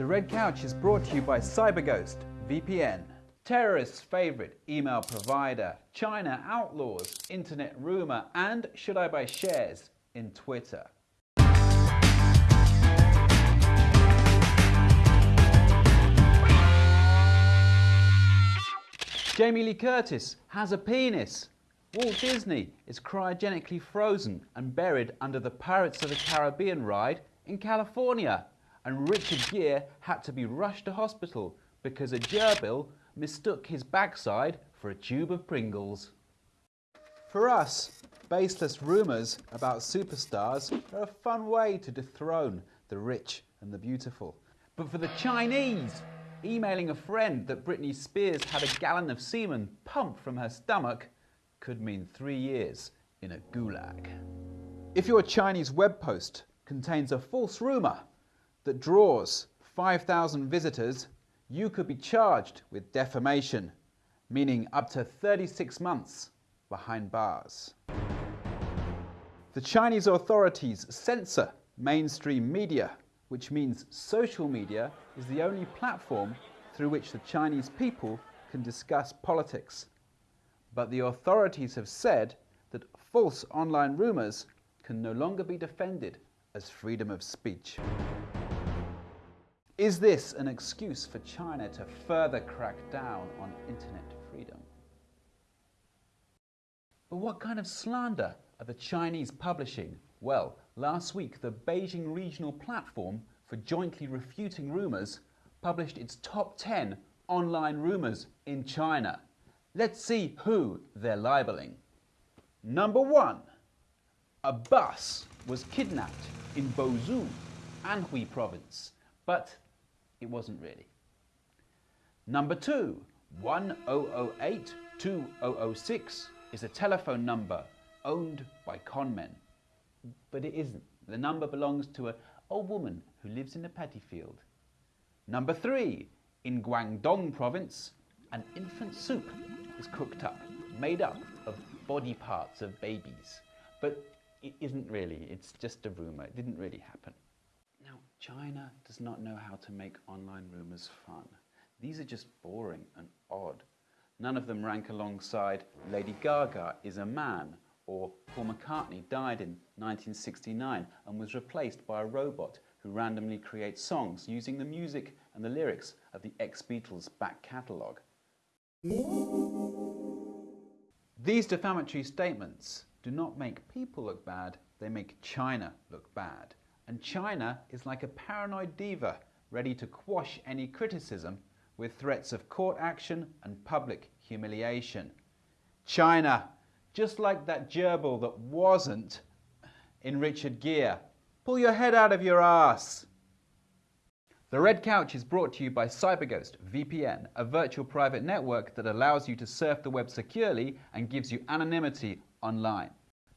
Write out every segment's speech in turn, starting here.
The Red Couch is brought to you by CyberGhost VPN. Terrorists' favorite email provider, China outlaws internet rumor, and should I buy shares in Twitter? Jamie Lee Curtis has a penis. Walt Disney is cryogenically frozen and buried under the Pirates of the Caribbean ride in California. And Richard Gere had to be rushed to hospital because a gerbil mistook his backside for a tube of Pringles. For us, baseless rumours about superstars are a fun way to dethrone the rich and the beautiful. But for the Chinese, emailing a friend that Britney Spears had a gallon of semen pumped from her stomach could mean three years in a gulag. If your Chinese web post contains a false rumour that draws 5,000 visitors, you could be charged with defamation, meaning up to 36 months behind bars. The Chinese authorities censor mainstream media, which means social media is the only platform through which the Chinese people can discuss politics. But the authorities have said that false online rumours can no longer be defended as freedom of speech. Is this an excuse for China to further crack down on internet freedom? But what kind of slander are the Chinese publishing? Well, last week the Beijing Regional Platform for Jointly Refuting Rumours published its top 10 online rumours in China. Let's see who they're libeling. Number one, a bus was kidnapped in Bozhou, Anhui province, but it wasn't really. Number two, 1008 2006 is a telephone number owned by conmen, but it isn't. The number belongs to a old woman who lives in a paddy field. Number three, in Guangdong province, an infant soup is cooked up, made up of body parts of babies. But it isn't really, it's just a rumour, it didn't really happen. China does not know how to make online rumours fun. These are just boring and odd. None of them rank alongside Lady Gaga is a man or Paul McCartney died in 1969 and was replaced by a robot who randomly creates songs using the music and the lyrics of the ex-Beatles back catalogue. These defamatory statements do not make people look bad, they make China look bad. And China is like a paranoid diva ready to quash any criticism with threats of court action and public humiliation. China, just like that gerbil that wasn't in Richard Gere. Pull your head out of your ass. The Red Couch is brought to you by CyberGhost VPN, a virtual private network that allows you to surf the web securely and gives you anonymity online.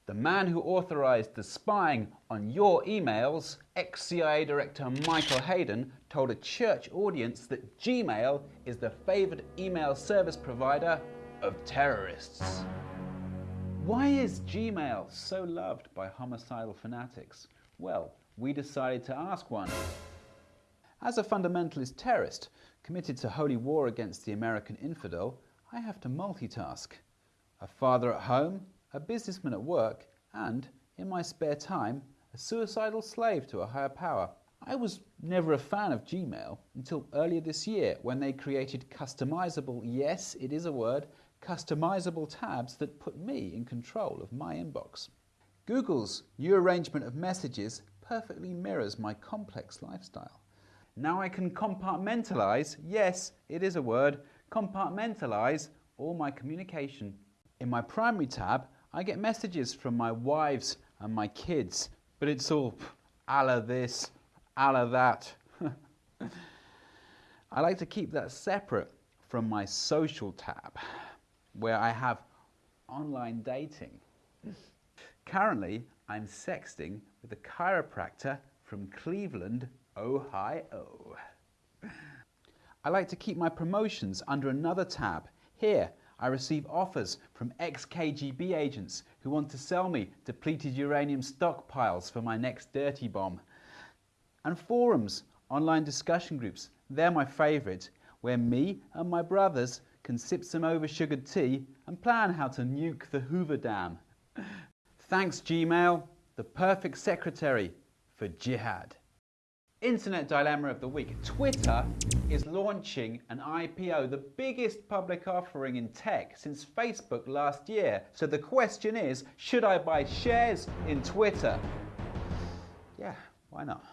The man who authorized the spying on your emails, ex-CIA Director Michael Hayden, told a church audience that Gmail is the favored email service provider of terrorists. Why is Gmail so loved by homicidal fanatics? Well, we decided to ask one. As a fundamentalist terrorist committed to holy war against the American infidel, I have to multitask. A father at home, a businessman at work, and, in my spare time, a suicidal slave to a higher power. I was never a fan of Gmail until earlier this year when they created customizable, yes, it is a word, customizable tabs that put me in control of my inbox. Google's new arrangement of messages perfectly mirrors my complex lifestyle. Now I can compartmentalize, yes, it is a word, compartmentalize all my communication. In my primary tab, I get messages from my wives and my kids, but it's all Allah this, Allah that. I like to keep that separate from my social tab, where I have online dating. Currently, I'm sexting with a chiropractor from Cleveland, Ohio. I like to keep my promotions under another tab. Here, I receive offers from ex-KGB agents who want to sell me depleted uranium stockpiles for my next dirty bomb. And forums Online discussion groups, they're my favourite, where me and my brothers can sip some oversugared tea and plan how to nuke the Hoover Dam. Thanks Gmail, the perfect secretary for jihad. Internet dilemma of the week. Twitter is launching an IPO, the biggest public offering in tech since Facebook last year. So the question is, should I buy shares in Twitter? Yeah, why not?